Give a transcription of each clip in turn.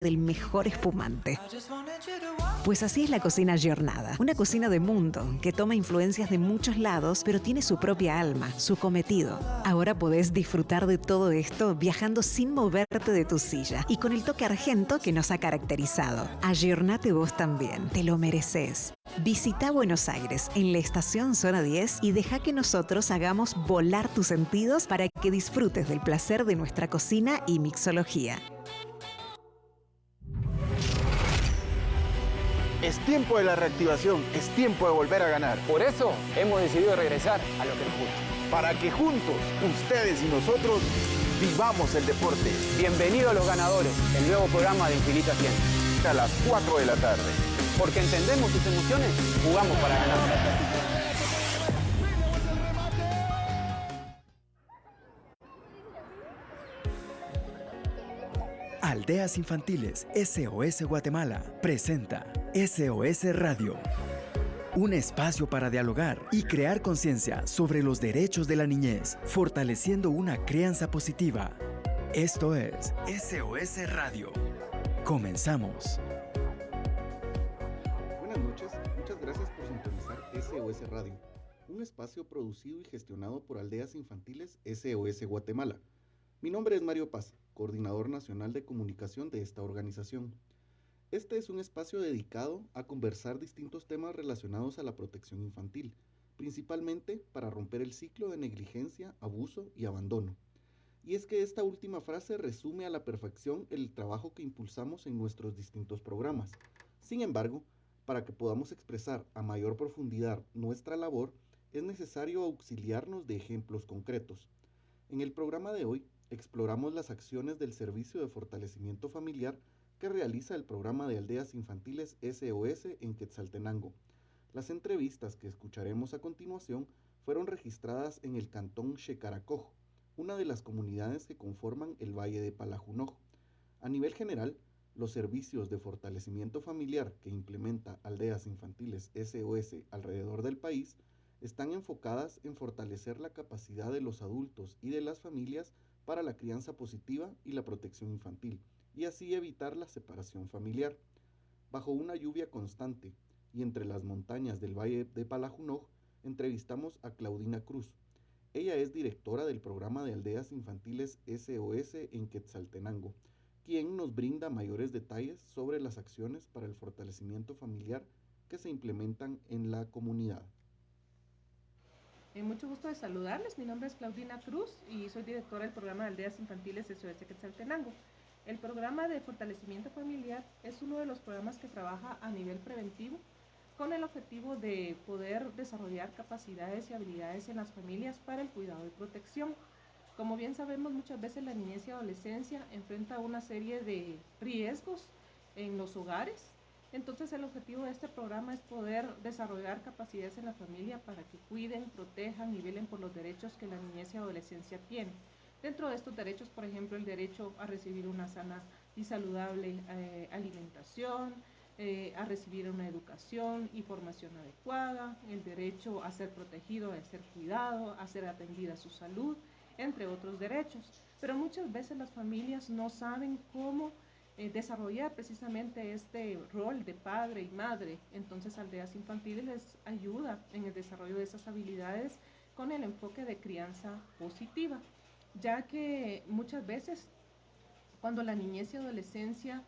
del mejor espumante. Pues así es la cocina Giornada, una cocina de mundo que toma influencias de muchos lados, pero tiene su propia alma, su cometido. Ahora podés disfrutar de todo esto viajando sin moverte de tu silla y con el toque argento que nos ha caracterizado. Ayornate vos también, te lo mereces. Visita Buenos Aires en la estación Zona 10 y deja que nosotros hagamos volar tus sentidos para que disfrutes del placer de nuestra cocina y mixología. Es tiempo de la reactivación, es tiempo de volver a ganar. Por eso hemos decidido regresar a lo que nos gusta. Para que juntos, ustedes y nosotros, vivamos el deporte. Bienvenido a Los Ganadores, el nuevo programa de Infinita 100. A las 4 de la tarde. Porque entendemos tus emociones, jugamos para ganar. Aldeas Infantiles SOS Guatemala presenta SOS Radio. Un espacio para dialogar y crear conciencia sobre los derechos de la niñez, fortaleciendo una crianza positiva. Esto es SOS Radio. Comenzamos. Buenas noches, muchas gracias por sintonizar SOS Radio, un espacio producido y gestionado por Aldeas Infantiles SOS Guatemala. Mi nombre es Mario Paz coordinador nacional de comunicación de esta organización. Este es un espacio dedicado a conversar distintos temas relacionados a la protección infantil, principalmente para romper el ciclo de negligencia, abuso y abandono. Y es que esta última frase resume a la perfección el trabajo que impulsamos en nuestros distintos programas. Sin embargo, para que podamos expresar a mayor profundidad nuestra labor, es necesario auxiliarnos de ejemplos concretos. En el programa de hoy exploramos las acciones del Servicio de Fortalecimiento Familiar que realiza el programa de aldeas infantiles SOS en Quetzaltenango. Las entrevistas que escucharemos a continuación fueron registradas en el cantón Xecaracojo, una de las comunidades que conforman el Valle de Palajunoj. A nivel general, los servicios de fortalecimiento familiar que implementa Aldeas Infantiles SOS alrededor del país están enfocadas en fortalecer la capacidad de los adultos y de las familias para la crianza positiva y la protección infantil, y así evitar la separación familiar. Bajo una lluvia constante y entre las montañas del Valle de Palajunoj, entrevistamos a Claudina Cruz. Ella es directora del programa de aldeas infantiles SOS en Quetzaltenango, quien nos brinda mayores detalles sobre las acciones para el fortalecimiento familiar que se implementan en la comunidad. Eh, mucho gusto de saludarles. Mi nombre es Claudina Cruz y soy directora del programa de Aldeas Infantiles SOS Quetzaltenango. El programa de fortalecimiento familiar es uno de los programas que trabaja a nivel preventivo con el objetivo de poder desarrollar capacidades y habilidades en las familias para el cuidado y protección. Como bien sabemos, muchas veces la niñez y adolescencia enfrenta una serie de riesgos en los hogares entonces el objetivo de este programa es poder desarrollar capacidades en la familia para que cuiden, protejan y velen por los derechos que la niñez y adolescencia tienen. Dentro de estos derechos, por ejemplo, el derecho a recibir una sana y saludable eh, alimentación, eh, a recibir una educación y formación adecuada, el derecho a ser protegido, a ser cuidado, a ser atendida su salud, entre otros derechos. Pero muchas veces las familias no saben cómo eh, desarrollar precisamente este rol de padre y madre. Entonces Aldeas Infantiles les ayuda en el desarrollo de esas habilidades con el enfoque de crianza positiva, ya que muchas veces cuando la niñez y adolescencia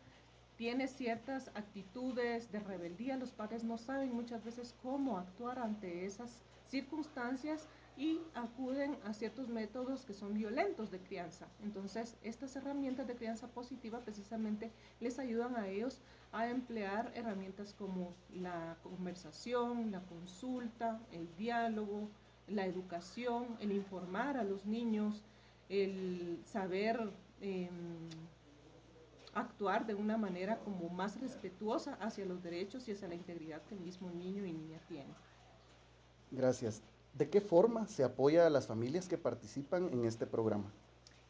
tiene ciertas actitudes de rebeldía, los padres no saben muchas veces cómo actuar ante esas circunstancias y acuden a ciertos métodos que son violentos de crianza. Entonces, estas herramientas de crianza positiva precisamente les ayudan a ellos a emplear herramientas como la conversación, la consulta, el diálogo, la educación, el informar a los niños, el saber em, actuar de una manera como más respetuosa hacia los derechos y hacia la integridad que el mismo niño y niña tiene. Gracias. ¿De qué forma se apoya a las familias que participan en este programa?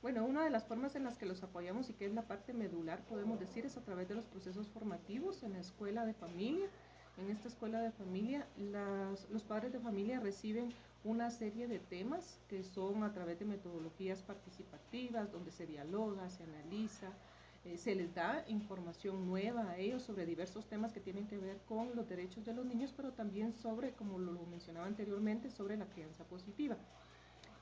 Bueno, una de las formas en las que los apoyamos y que es la parte medular, podemos decir, es a través de los procesos formativos en la escuela de familia. En esta escuela de familia, los padres de familia reciben una serie de temas que son a través de metodologías participativas, donde se dialoga, se analiza, eh, se les da información nueva a ellos sobre diversos temas que tienen que ver con los derechos de los niños, pero también sobre, como lo mencionaba anteriormente, sobre la crianza positiva.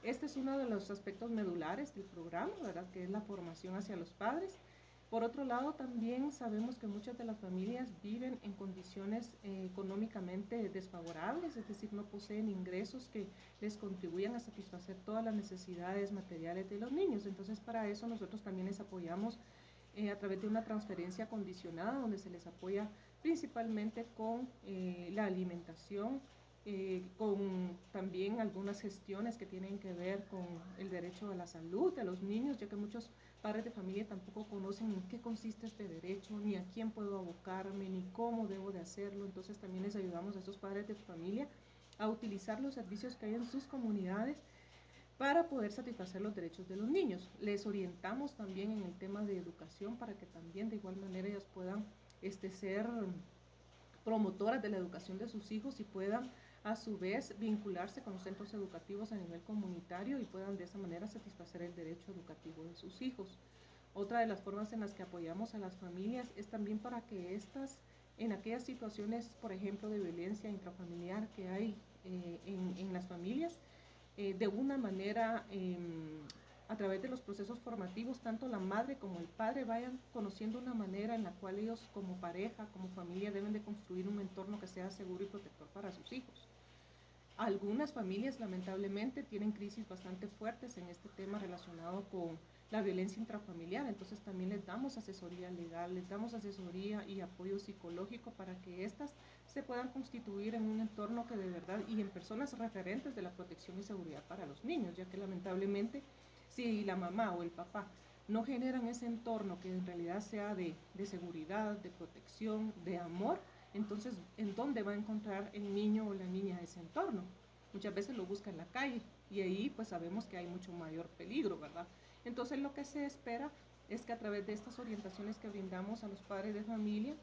Este es uno de los aspectos medulares del programa, ¿verdad? que es la formación hacia los padres. Por otro lado, también sabemos que muchas de las familias viven en condiciones eh, económicamente desfavorables, es decir, no poseen ingresos que les contribuyan a satisfacer todas las necesidades materiales de los niños. Entonces, para eso nosotros también les apoyamos eh, a través de una transferencia condicionada, donde se les apoya principalmente con eh, la alimentación, eh, con también algunas gestiones que tienen que ver con el derecho a la salud de los niños, ya que muchos padres de familia tampoco conocen en qué consiste este derecho, ni a quién puedo abocarme, ni cómo debo de hacerlo. Entonces también les ayudamos a estos padres de familia a utilizar los servicios que hay en sus comunidades para poder satisfacer los derechos de los niños. Les orientamos también en el tema de educación para que también de igual manera ellos puedan este, ser promotoras de la educación de sus hijos y puedan a su vez vincularse con los centros educativos a nivel comunitario y puedan de esa manera satisfacer el derecho educativo de sus hijos. Otra de las formas en las que apoyamos a las familias es también para que estas, en aquellas situaciones, por ejemplo, de violencia intrafamiliar que hay eh, en, las familias, eh, de una manera, em, a través de los procesos formativos, tanto la madre como el padre vayan conociendo una manera en la cual ellos como pareja, como familia, deben de construir un entorno que sea seguro y protector para sus hijos. Algunas familias lamentablemente tienen crisis bastante fuertes en este tema relacionado con la violencia intrafamiliar, entonces también les damos asesoría legal, les damos asesoría y apoyo psicológico para que éstas se puedan constituir en un entorno que de verdad y en personas referentes de la protección y seguridad para los niños, ya que lamentablemente si la mamá o el papá no generan ese entorno que en realidad sea de, de seguridad, de protección, de amor, entonces, ¿en dónde va a encontrar el niño o la niña ese entorno? Muchas veces lo busca en la calle y ahí pues sabemos que hay mucho mayor peligro, ¿verdad? Entonces lo que se espera es que a través de estas orientaciones que brindamos a los padres de familia,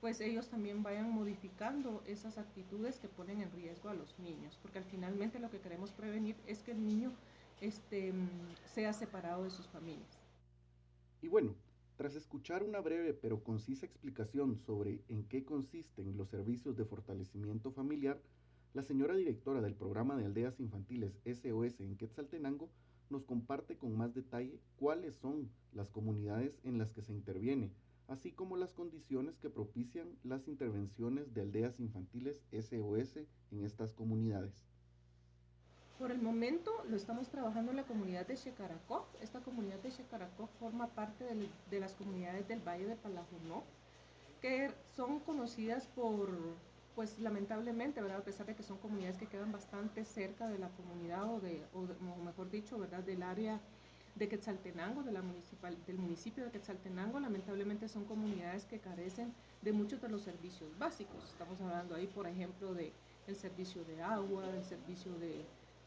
pues ellos también vayan modificando esas actitudes que ponen en riesgo a los niños, porque al finalmente lo que queremos prevenir es que el niño este, sea separado de sus familias. Y bueno, tras escuchar una breve pero concisa explicación sobre en qué consisten los servicios de fortalecimiento familiar, la señora directora del programa de aldeas infantiles SOS en Quetzaltenango nos comparte con más detalle cuáles son las comunidades en las que se interviene, así como las condiciones que propician las intervenciones de aldeas infantiles SOS en estas comunidades. Por el momento lo estamos trabajando en la comunidad de Shekaracó. Esta comunidad de Shekaracó forma parte de, las comunidades del Valle de Palajunó, que son conocidas por, pues lamentablemente, ¿verdad? A pesar de que son comunidades que quedan bastante cerca de la comunidad o, de, o, mejor dicho, ¿verdad? Del área de Quetzaltenango, de la municipal, del municipio de Quetzaltenango, lamentablemente son comunidades que carecen de muchos de los servicios básicos. Estamos hablando ahí, por ejemplo, de el servicio de agua, el servicio de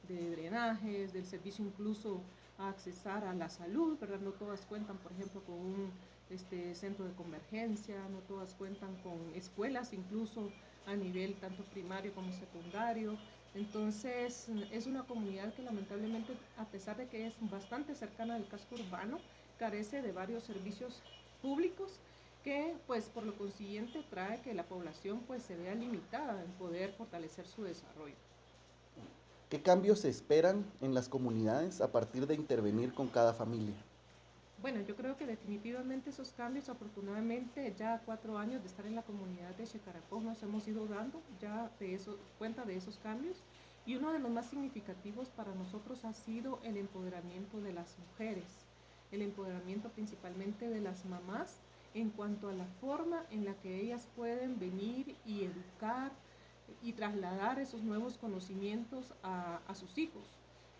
de drenajes, del servicio incluso a accesar a la salud, ¿verdad? No todas cuentan, por ejemplo, con un este, centro de convergencia, no todas cuentan con escuelas, incluso a nivel tanto primario como secundario. Entonces, es una comunidad que lamentablemente, a pesar de que es bastante cercana al casco urbano, carece de varios servicios públicos que, pues, por lo consiguiente, trae que la población, pues, se vea limitada en poder fortalecer su desarrollo. ¿Qué cambios se esperan en las comunidades a partir de intervenir con cada familia? Bueno, yo creo que definitivamente esos cambios, afortunadamente, ya cuatro años de estar en la comunidad de Checaracó nos hemos ido dando ya de eso, cuenta de esos cambios. Y uno de los más significativos para nosotros ha sido el empoderamiento de las mujeres, el empoderamiento principalmente de las mamás en cuanto a la forma en la que ellas pueden venir y educar, y trasladar esos nuevos conocimientos a, sus hijos.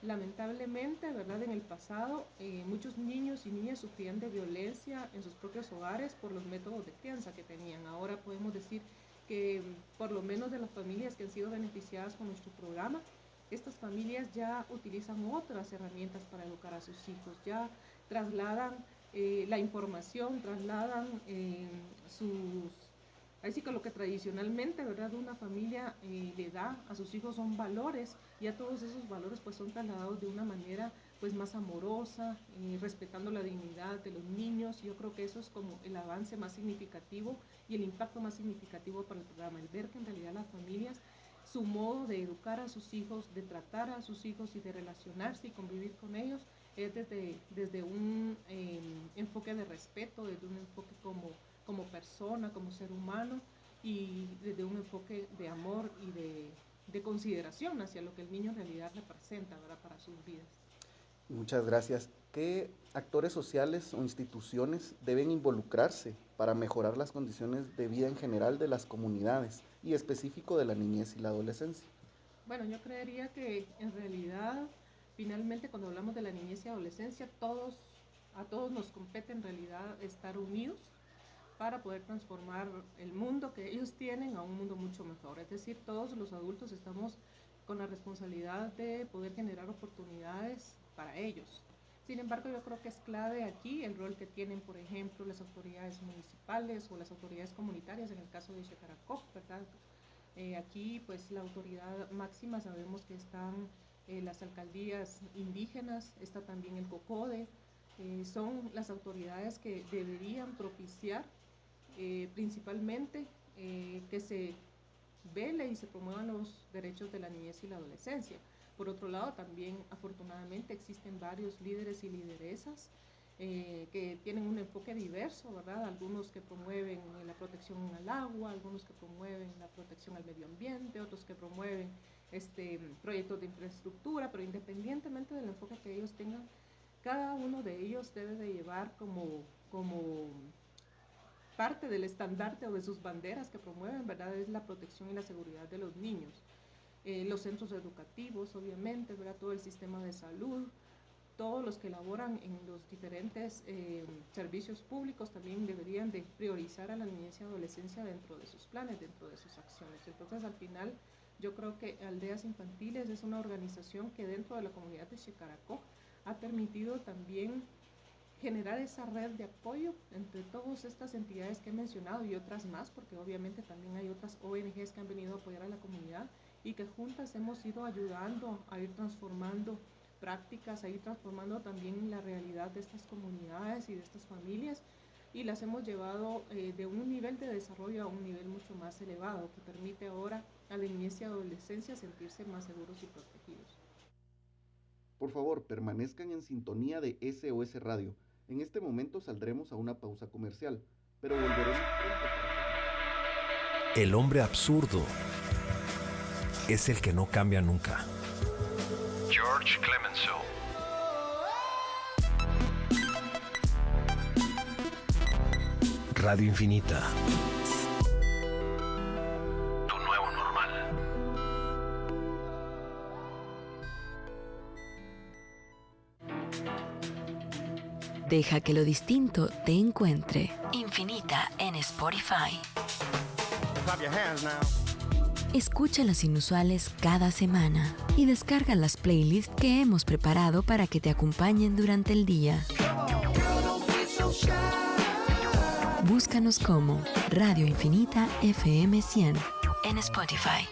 Lamentablemente, ¿verdad? En el pasado, eh, muchos niños y niñas sufrían de violencia en sus propios hogares por los métodos de crianza que tenían. Ahora podemos decir que por lo menos de las familias que han sido beneficiadas con nuestro programa, estas familias ya utilizan otras herramientas para educar a sus hijos, ya trasladan eh, la información, trasladan eh, sus Así que lo que tradicionalmente, ¿verdad?, una familia eh, le da a sus hijos son valores, y a todos esos valores pues son trasladados de una manera pues más amorosa, eh, respetando la dignidad de los niños. Yo creo que eso es como el avance más significativo y el impacto más significativo para el programa, el ver que en realidad las familias, su modo de educar a sus hijos, de tratar a sus hijos y de relacionarse y convivir con ellos es desde, desde un em, enfoque de respeto, desde un enfoque como, como persona, como ser humano y desde un enfoque de amor y de, de consideración hacia lo que el niño en realidad representa ¿verdad? para sus vidas. Muchas gracias. ¿Qué actores sociales o instituciones deben involucrarse para mejorar las condiciones de vida en general de las comunidades y específico de la niñez y la adolescencia? Bueno, yo creería que en realidad, finalmente, cuando hablamos de la niñez y adolescencia, todos, a todos nos compete en realidad estar unidos para poder transformar el mundo que ellos tienen a un mundo mucho mejor. Es decir, todos los adultos estamos con la responsabilidad de poder generar oportunidades para ellos. Sin embargo, yo creo que es clave aquí el rol que tienen, por ejemplo, las autoridades municipales o las autoridades comunitarias, en el caso de Checaracó, ¿verdad? Eh, aquí, pues, la autoridad máxima sabemos que están eh, las alcaldías indígenas, está también el COCODE, eh, son las autoridades que deberían propiciar principalmente que se vele y se promuevan los derechos de la niñez y la adolescencia. Por otro lado, también afortunadamente existen varios líderes y lideresas eh, que tienen un enfoque diverso, ¿verdad? Algunos que promueven la protección al agua, algunos que promueven la protección al medio ambiente, otros que promueven este, proyectos de infraestructura, pero independientemente del enfoque que ellos tengan, cada uno de ellos debe de llevar como, como parte del estandarte o de sus banderas que promueven, ¿verdad? Es la protección y la seguridad de los niños. Eh, los centros educativos, obviamente, ¿verdad? todo el sistema de salud, todos los que laboran en los diferentes eh, servicios públicos también deberían de priorizar a la niñez y adolescencia dentro de sus planes, dentro de sus acciones. Entonces, al final, yo creo que Aldeas Infantiles es una organización que dentro de la comunidad de Chicaracó ha permitido también generar esa red de apoyo entre todas estas entidades que he mencionado y otras más, porque obviamente también hay otras ONGs que han venido a apoyar a la comunidad y que juntas hemos ido ayudando a ir transformando prácticas, a ir transformando también la realidad de estas comunidades y de estas familias y las hemos llevado eh, de un nivel de desarrollo a un nivel mucho más elevado que permite ahora a la niñez y adolescencia sentirse más seguros y protegidos. Por favor, permanezcan en sintonía de SOS Radio. En este momento saldremos a una pausa comercial, pero volveremos pronto. El hombre absurdo es el que no cambia nunca. George Clemenceau. Radio Infinita. Deja que lo distinto te encuentre. Infinita en Spotify. Clap your hands now. Escucha las inusuales cada semana y descarga las playlists que hemos preparado para que te acompañen durante el día. Búscanos como Radio Infinita FM 100 en Spotify.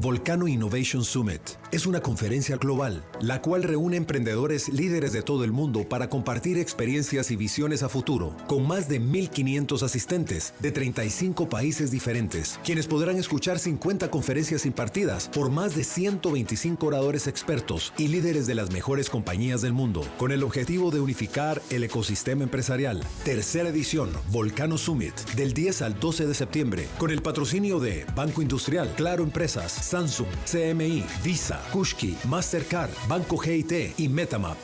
Volcano Innovation Summit es una conferencia global, la cual reúne emprendedores líderes de todo el mundo para compartir experiencias y visiones a futuro, con más de 1.500 asistentes de 35 países diferentes, quienes podrán escuchar 50 conferencias impartidas por más de 125 oradores expertos y líderes de las mejores compañías del mundo, con el objetivo de unificar el ecosistema empresarial. Tercera edición, Volcano Summit, del 10 al 12 de septiembre, con el patrocinio de Banco Industrial, Claro Empresas, Samsung, CMI, Visa, Kushki, Mastercard, Banco GIT y Metamap.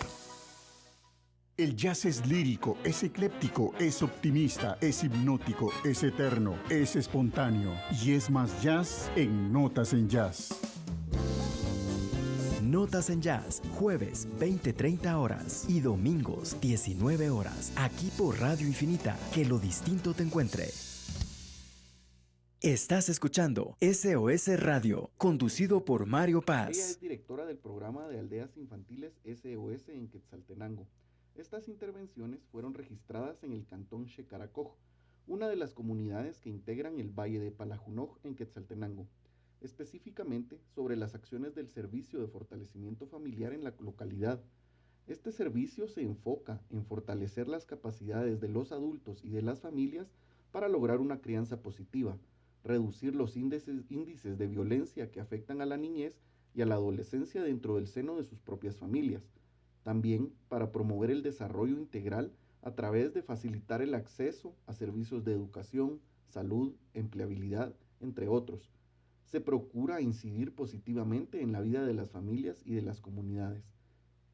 El jazz es lírico, es ecléptico, es optimista, es hipnótico, es eterno, es espontáneo y es más jazz en Notas en Jazz. Notas en Jazz, jueves 20-30 horas y domingos 19 horas, aquí por Radio Infinita, que lo distinto te encuentre. Estás escuchando SOS Radio, conducido por Mario Paz. Ella es directora del programa de aldeas infantiles SOS en Quetzaltenango. Estas intervenciones fueron registradas en el cantón Shekaracoj, una de las comunidades que integran el Valle de Palajunoj en Quetzaltenango. específicamente sobre las acciones del Servicio de Fortalecimiento Familiar en la localidad. Este servicio se enfoca en fortalecer las capacidades de los adultos y de las familias para lograr una crianza positiva, reducir los índices, de violencia que afectan a la niñez y a la adolescencia dentro del seno de sus propias familias. También para promover el desarrollo integral a través de facilitar el acceso a servicios de educación, salud, empleabilidad, entre otros. Se procura incidir positivamente en la vida de las familias y de las comunidades.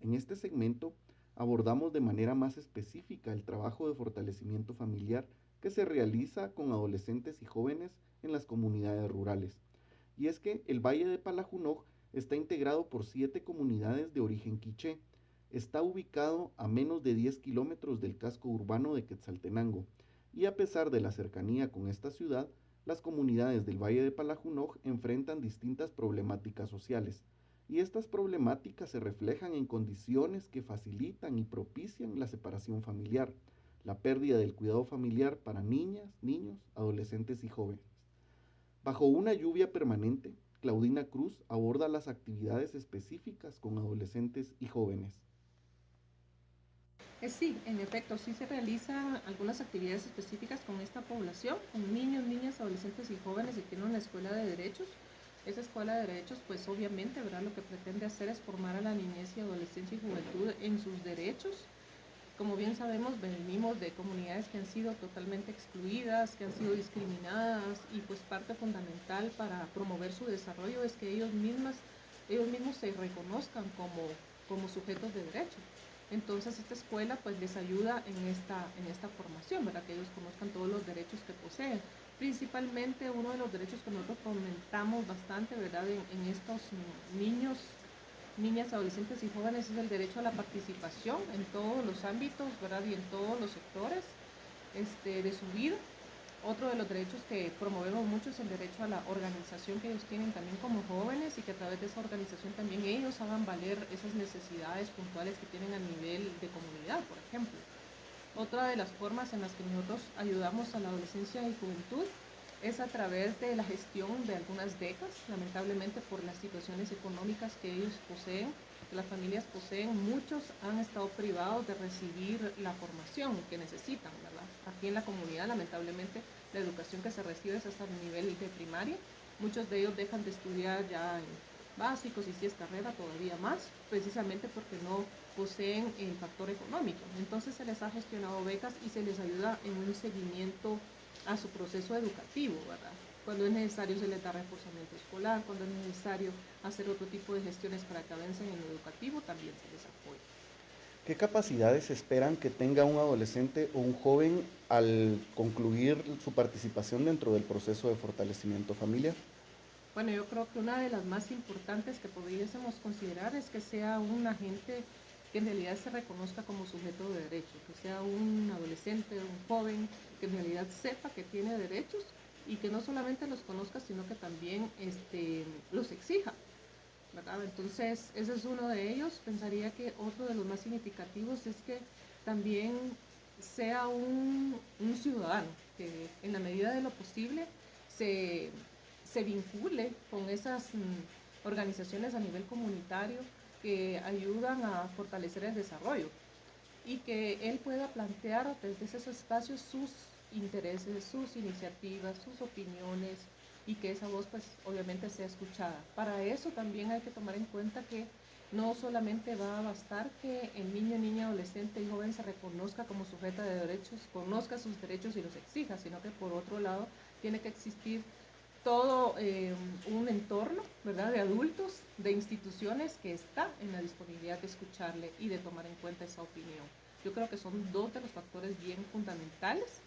En este segmento abordamos de manera más específica el trabajo de fortalecimiento familiar que se realiza con adolescentes y jóvenes en las comunidades rurales. Y es que el Valle de Palajunoj está integrado por siete comunidades de origen quiché. Está ubicado a menos de 10 kilómetros del casco urbano de Quetzaltenango. Y a pesar de la cercanía con esta ciudad, las comunidades del Valle de Palajunoj enfrentan distintas problemáticas sociales. Y estas problemáticas se reflejan en condiciones que facilitan y propician la separación familiar, la pérdida del cuidado familiar para niñas, niños, adolescentes y jóvenes. Bajo una lluvia permanente, Claudina Cruz aborda las actividades específicas con adolescentes y jóvenes. Eh, sí, en efecto, sí se realizan algunas actividades específicas con esta población, con niños, niñas, adolescentes y jóvenes y tiene una escuela de derechos. Esa escuela de derechos, pues obviamente, ¿verdad? Lo que pretende hacer es formar a la niñez y adolescencia y juventud en sus derechos, como bien sabemos, venimos de comunidades que han sido totalmente excluidas, que han sido discriminadas y pues parte fundamental para promover su desarrollo es que ellos, mismas, ellos mismos se reconozcan como, como sujetos de derecho. Entonces esta escuela pues les ayuda en esta, en esta formación, ¿verdad? que ellos conozcan todos los derechos que poseen. Principalmente uno de los derechos que nosotros comentamos bastante ¿verdad? En, en estos niños niñas, adolescentes y jóvenes es el derecho a la participación en todos los ámbitos, ¿verdad? Y en todos los sectores este, de su vida. Otro de los derechos que promovemos mucho es el derecho a la organización que ellos tienen también como jóvenes y que a través de esa organización también ellos hagan valer esas necesidades puntuales que tienen a nivel de comunidad, por ejemplo. Otra de las formas en las que nosotros ayudamos a la adolescencia y juventud es a través de la gestión de algunas becas, lamentablemente por las situaciones económicas que ellos poseen, que las familias poseen, muchos han estado privados de recibir la formación que necesitan, ¿verdad? Aquí en la comunidad, lamentablemente, la educación que se recibe es hasta el nivel de primaria, muchos de ellos dejan de estudiar ya en básicos y si es carrera todavía más, precisamente porque no poseen el factor económico. Entonces se les ha gestionado becas y se les ayuda en un seguimiento a su proceso educativo, ¿verdad? Cuando es necesario se les da reforzamiento escolar, cuando es necesario hacer otro tipo de gestiones para que avancen en lo educativo, también se les apoya. ¿Qué capacidades esperan que tenga un adolescente o un joven al concluir su participación dentro del proceso de fortalecimiento familiar? Bueno, yo creo que una de las más importantes que podríamos considerar es que sea un agente que en realidad se reconozca como sujeto de derecho, que sea un adolescente, un joven, que en realidad sepa que tiene derechos y que no solamente los conozca, sino que también este, los exija. Entonces, ese es uno de ellos. Pensaría que otro de los más significativos es que también sea un, ciudadano, que en la medida de lo posible se, se vincule con esas mm, organizaciones a nivel comunitario, que ayudan a fortalecer el desarrollo y que él pueda plantear desde esos espacios sus intereses, sus iniciativas, sus opiniones y que esa voz pues obviamente sea escuchada. Para eso también hay que tomar en cuenta que no solamente va a bastar que el niño, niña, adolescente y joven se reconozca como sujeto de derechos, conozca sus derechos y los exija, sino que por otro lado tiene que existir todo eh, un entorno, ¿verdad?, de adultos, de instituciones que está en la disponibilidad de escucharle y de tomar en cuenta esa opinión. Yo creo que son dos de los factores bien fundamentales.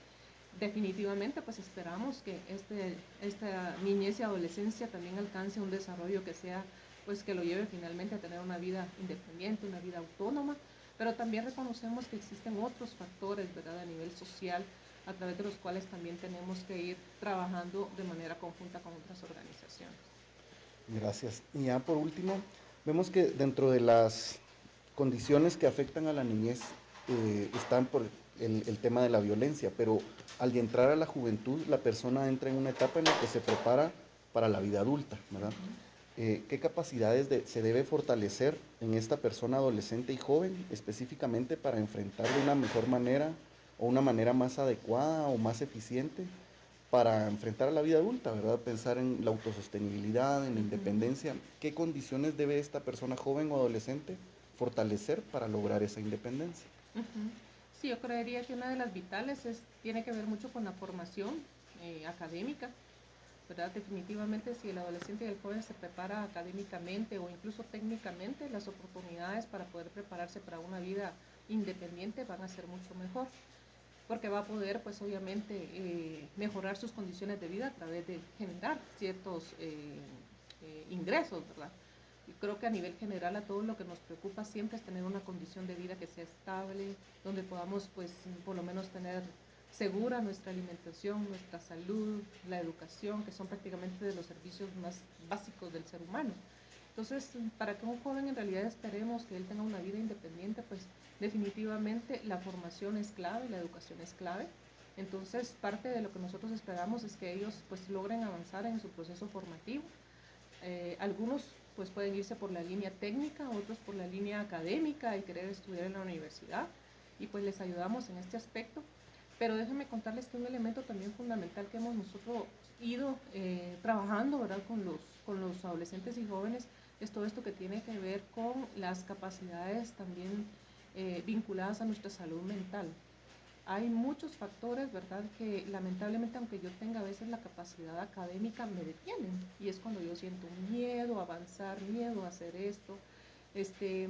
Definitivamente, pues esperamos que este, esta niñez y adolescencia también alcance un desarrollo que sea, pues que lo lleve finalmente a tener una vida independiente, una vida autónoma, pero también reconocemos que existen otros factores, ¿verdad?, a nivel social, a través de los cuales también tenemos que ir trabajando de manera conjunta con otras organizaciones. Gracias. Y ya por último, vemos que dentro de las condiciones que afectan a la niñez eh, están por el, el, tema de la violencia, pero al entrar a la juventud, la persona entra en una etapa en la que se prepara para la vida adulta, ¿verdad? Eh, ¿Qué capacidades se debe fortalecer en esta persona adolescente y joven específicamente para enfrentar de una mejor manera o una manera más adecuada o más eficiente para enfrentar a la vida adulta, ¿verdad? Pensar en la autosostenibilidad, en la independencia. ¿Qué condiciones debe esta persona joven o adolescente fortalecer para lograr esa independencia? Sí, yo creería que una de las vitales es, tiene que ver mucho con la formación eh, académica ¿verdad? Definitivamente si el adolescente y el joven se prepara académicamente o incluso técnicamente, las oportunidades para poder prepararse para una vida independiente van a ser mucho mejor, porque va a poder pues obviamente eh, mejorar sus condiciones de vida a través de generar ciertos eh, ingresos, ¿verdad? Y creo que a nivel general a todos lo que nos preocupa siempre es tener una condición de vida que sea estable, donde podamos pues por lo menos tener segura nuestra alimentación, nuestra salud, la educación, que son prácticamente de los servicios más básicos del ser humano. Entonces, para que un joven en realidad esperemos que él tenga una vida independiente, pues definitivamente la formación es clave, la educación es clave. Entonces, parte de lo que nosotros esperamos es que ellos pues logren avanzar en su proceso formativo. Eh, algunos pues pueden irse por la línea técnica, otros por la línea académica y querer estudiar en la universidad y pues les ayudamos en este aspecto pero déjenme contarles que un elemento también fundamental que hemos nosotros ido eh, trabajando ¿verdad? Con, los, con los adolescentes y jóvenes es todo esto que tiene que ver con las capacidades también eh, vinculadas a nuestra salud mental. Hay muchos factores, ¿verdad?, que lamentablemente, aunque yo tenga a veces la capacidad académica, me detienen. Y es cuando yo siento miedo a avanzar, miedo a hacer esto, este,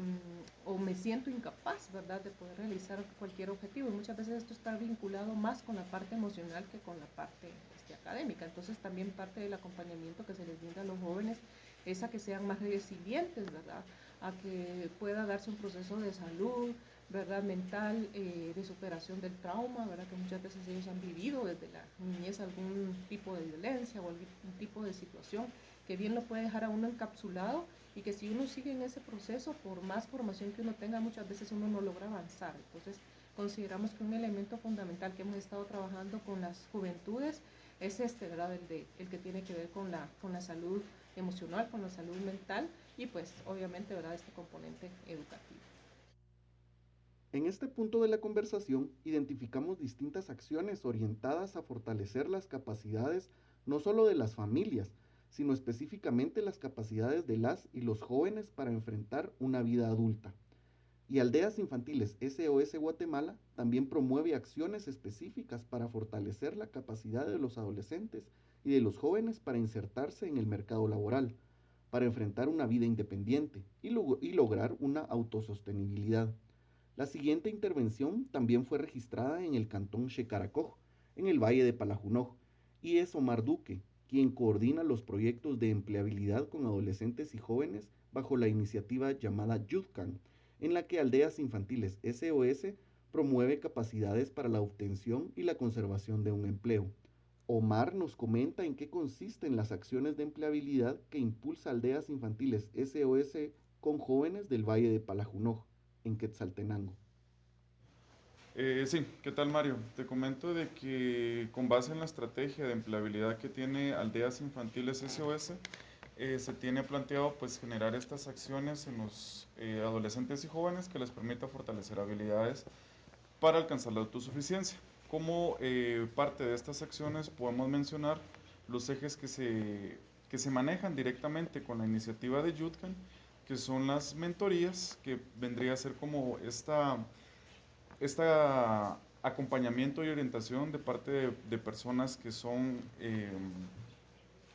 o me siento incapaz, ¿verdad?, de poder realizar cualquier objetivo. Y muchas veces esto está vinculado más con la parte emocional que con la parte este, académica. Entonces también parte del acompañamiento que se les brinda a los jóvenes es a que sean más resilientes, ¿verdad?, a que pueda darse un proceso de salud, ¿verdad?, mental, eh, de superación del trauma, ¿verdad?, que muchas veces ellos han vivido desde la niñez algún tipo de violencia o algún tipo de situación que bien lo puede dejar a uno encapsulado y que si uno sigue en ese proceso, por más formación que uno tenga, muchas veces uno no logra avanzar. Entonces, consideramos que un elemento fundamental que hemos estado trabajando con las juventudes es este, ¿verdad? El, de, el que tiene que ver con la, con la salud emocional, con la salud mental y pues obviamente, ¿verdad? Este componente educativo. En este punto de la conversación identificamos distintas acciones orientadas a fortalecer las capacidades no solo de las familias, sino específicamente las capacidades de las y los jóvenes para enfrentar una vida adulta. Y Aldeas Infantiles SOS Guatemala también promueve acciones específicas para fortalecer la capacidad de los adolescentes y de los jóvenes para insertarse en el mercado laboral, para enfrentar una vida independiente y, y lograr una autosostenibilidad. La siguiente intervención también fue registrada en el cantón Shekaracoj, en el Valle de Palajunoj, y es Omar Duque, quien coordina los proyectos de empleabilidad con adolescentes y jóvenes bajo la iniciativa llamada YouthCan, en la que Aldeas Infantiles SOS promueve capacidades para la obtención y la conservación de un empleo. Omar nos comenta en qué consisten las acciones de empleabilidad que impulsa Aldeas Infantiles SOS con jóvenes del Valle de Palajunoj, en Quetzaltenango. Eh, sí, ¿qué tal Mario? Te comento de que con base en la estrategia de empleabilidad que tiene Aldeas Infantiles SOS, eh, se tiene planteado pues generar estas acciones en los eh, adolescentes y jóvenes que les permita fortalecer habilidades para alcanzar la autosuficiencia. Como parte de estas acciones podemos mencionar los ejes que se, que se manejan directamente con la iniciativa de Yutkan, que son las mentorías, que vendría a ser como esta este acompañamiento y orientación de parte de, personas que son eh,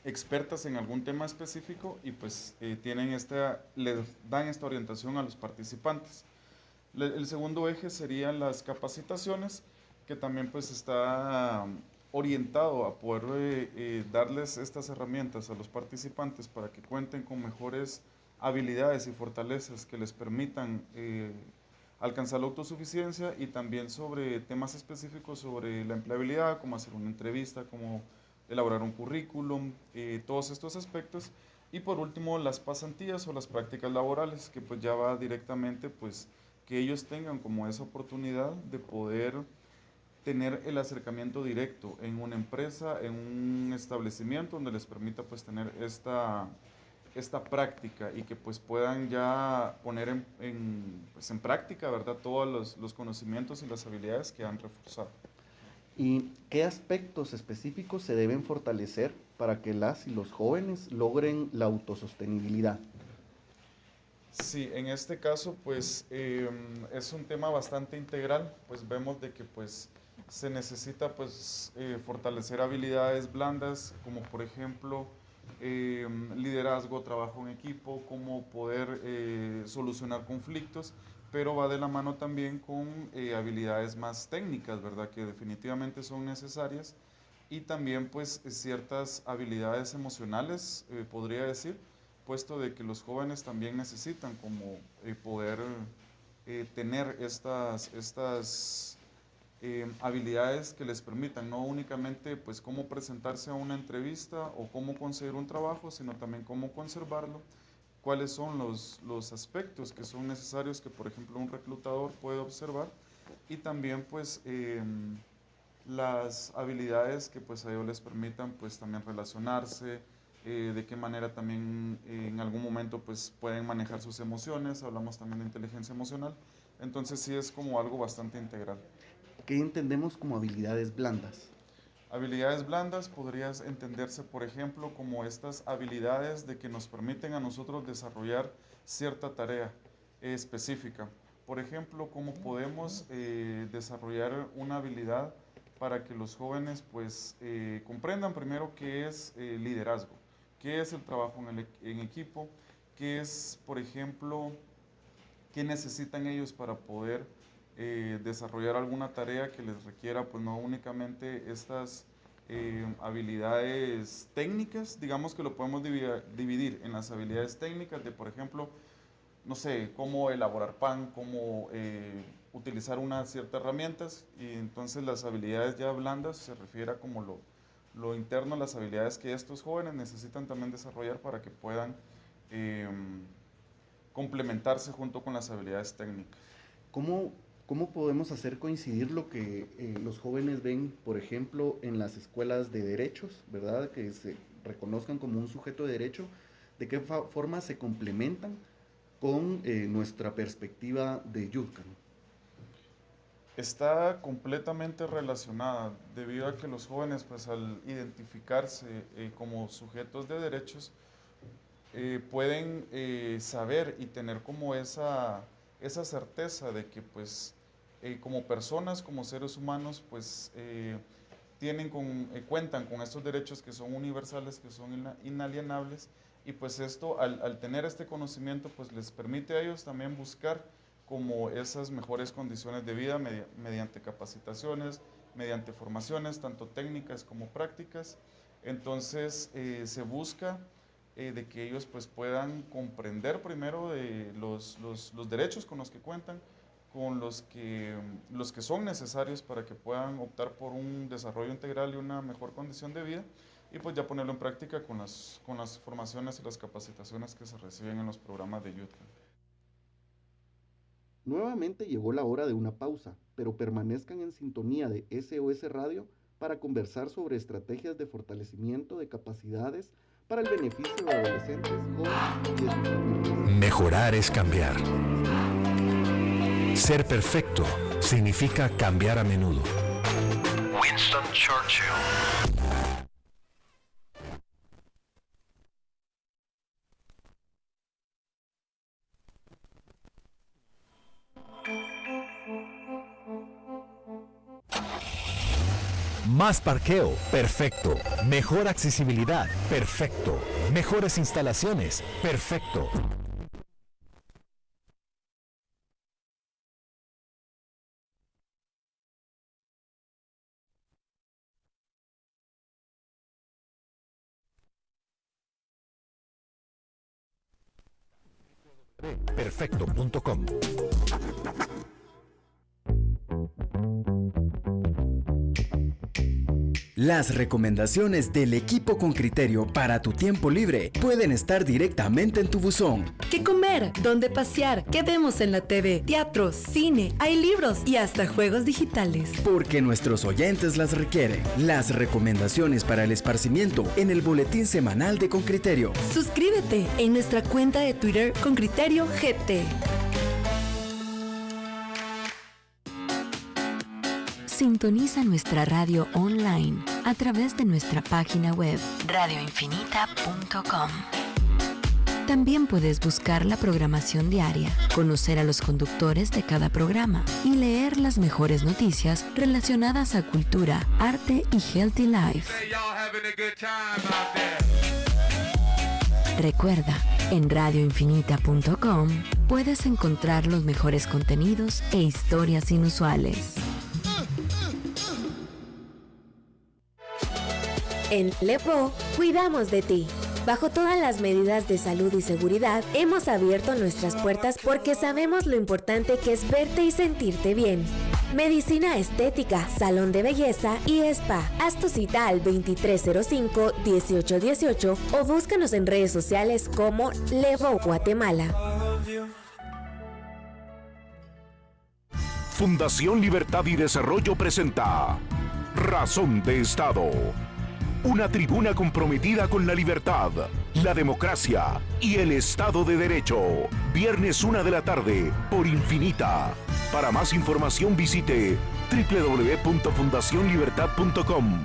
expertas en algún tema específico y pues eh, tienen esta, les dan esta orientación a los participantes. el segundo eje serían las capacitaciones, que también pues está orientado a poder eh, darles estas herramientas a los participantes para que cuenten con mejores habilidades y fortalezas que les permitan alcanzar la autosuficiencia y también sobre temas específicos sobre la empleabilidad, como hacer una entrevista, como elaborar un currículum, eh, todos estos aspectos. Y por último, las pasantías o las prácticas laborales, que pues ya va directamente pues que ellos tengan como esa oportunidad de poder tener el acercamiento directo en una empresa, en un establecimiento donde les permita pues tener esta, esta práctica y que pues puedan ya poner en, en, pues, en práctica, ¿verdad? Todos los, los, conocimientos y las habilidades que han reforzado. ¿Y qué aspectos específicos se deben fortalecer para que las y los jóvenes logren la autosostenibilidad? Sí, en este caso pues eh, es un tema bastante integral, pues vemos de que pues se necesita pues eh, fortalecer habilidades blandas como por ejemplo eh, liderazgo, trabajo en equipo, cómo poder eh, solucionar conflictos, pero va de la mano también con eh, habilidades más técnicas, ¿verdad? Que definitivamente son necesarias y también pues ciertas habilidades emocionales, podría decir, puesto de que los jóvenes también necesitan como poder tener estas, estas eh, habilidades que les permitan no únicamente pues cómo presentarse a una entrevista o cómo conseguir un trabajo, sino también cómo conservarlo, cuáles son los, los aspectos que son necesarios que por ejemplo un reclutador puede observar y también pues em, las habilidades que pues a ellos les permitan pues también relacionarse, eh, de qué manera también eh, en algún momento pues pueden manejar sus emociones, hablamos también de inteligencia emocional, entonces sí es como algo bastante integral. ¿Qué entendemos como habilidades blandas? Habilidades blandas podrías entenderse, por ejemplo, como estas habilidades de que nos permiten a nosotros desarrollar cierta tarea específica. Por ejemplo, cómo podemos eh, desarrollar una habilidad para que los jóvenes pues eh, comprendan primero qué es eh, liderazgo, qué es el trabajo en, el, en equipo, qué es, por ejemplo, qué necesitan ellos para poder eh, desarrollar alguna tarea que les requiera, pues no únicamente estas eh, habilidades técnicas, digamos que lo podemos dividir en las habilidades técnicas de, por ejemplo, no sé, cómo elaborar pan, cómo eh, utilizar unas ciertas herramientas, y entonces las habilidades ya blandas se refiere a como lo, lo interno, las habilidades que estos jóvenes necesitan también desarrollar para que puedan complementarse junto con las habilidades técnicas. ¿Cómo ¿Cómo podemos hacer coincidir lo que eh, los jóvenes ven, por ejemplo, en las escuelas de derechos, ¿verdad? Que se reconozcan como un sujeto de derecho, de qué forma se complementan con eh, nuestra perspectiva de Yudkan? Está completamente relacionada debido a que los jóvenes, pues al identificarse eh, como sujetos de derechos, pueden saber y tener como esa, esa certeza de que pues eh, como personas, como seres humanos, pues eh, tienen con, eh, cuentan con estos derechos que son universales, que son inalienables, y pues esto, al, tener este conocimiento, pues les permite a ellos también buscar como esas mejores condiciones de vida mediante capacitaciones, mediante formaciones, tanto técnicas como prácticas. Entonces se busca de que ellos pues puedan comprender primero de los, los, los derechos con los que cuentan, con los que, los que son necesarios para que puedan optar por un desarrollo integral y una mejor condición de vida y pues ya ponerlo en práctica con las, con las formaciones y las capacitaciones que se reciben en los programas de YouTube. Nuevamente llegó la hora de una pausa, pero permanezcan en sintonía de SOS Radio para conversar sobre estrategias de fortalecimiento de capacidades para el beneficio de adolescentes, jóvenes y de Mejorar es cambiar. Ser perfecto significa cambiar a menudo. Winston Churchill. Más parqueo, perfecto. Mejor accesibilidad, perfecto. Mejores instalaciones, perfecto. perfecto.com. Las recomendaciones del equipo con criterio para tu tiempo libre pueden estar directamente en tu buzón. ¿Qué comer? ¿Dónde pasear? ¿Qué vemos en la TV? Teatro, cine, hay libros y hasta juegos digitales. Porque nuestros oyentes las requieren. Las recomendaciones para el esparcimiento en el boletín semanal de Con Criterio. Suscríbete en nuestra cuenta de Twitter Con Criterio GT. Sintoniza nuestra radio online a través de nuestra página web radioinfinita.com. También puedes buscar la programación diaria, conocer a los conductores de cada programa y leer las mejores noticias relacionadas a cultura, arte y healthy life. Recuerda, en radioinfinita.com puedes encontrar los mejores contenidos e historias inusuales. En Lepo, cuidamos de ti. Bajo todas las medidas de salud y seguridad, hemos abierto nuestras puertas porque sabemos lo importante que es verte y sentirte bien. Medicina estética, salón de belleza y spa. Haz tu cita al 2305-1818 o búscanos en redes sociales como Levo Guatemala. Fundación Libertad y Desarrollo presenta Razón de Estado una tribuna comprometida con la libertad, la democracia y el Estado de Derecho. Viernes 1 de la tarde por Infinita. Para más información visite www.fundacionlibertad.com.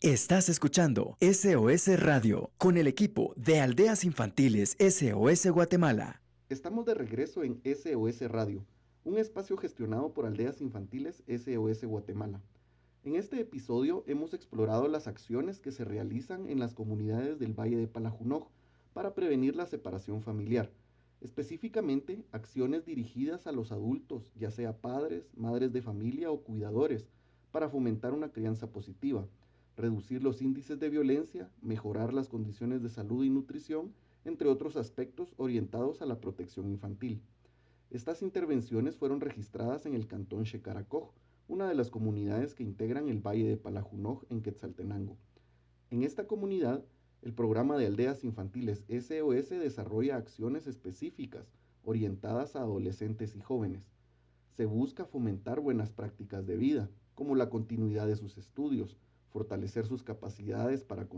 Estás escuchando SOS Radio con el equipo de Aldeas Infantiles SOS Guatemala. Estamos de regreso en SOS Radio, un espacio gestionado por Aldeas Infantiles SOS Guatemala. En este episodio hemos explorado las acciones que se realizan en las comunidades del Valle de Palajunoj para prevenir la separación familiar, específicamente acciones dirigidas a los adultos, ya sea padres, madres de familia o cuidadores, para fomentar una crianza positiva, reducir los índices de violencia, mejorar las condiciones de salud y nutrición, entre otros aspectos orientados a la protección infantil. Estas intervenciones fueron registradas en el cantón Shekaracoj, una de las comunidades que integran el Valle de Palajunoj en Quetzaltenango. En esta comunidad, el programa de aldeas infantiles SOS desarrolla acciones específicas orientadas a adolescentes y jóvenes. Se busca fomentar buenas prácticas de vida, como la continuidad de sus estudios, fortalecer sus capacidades para,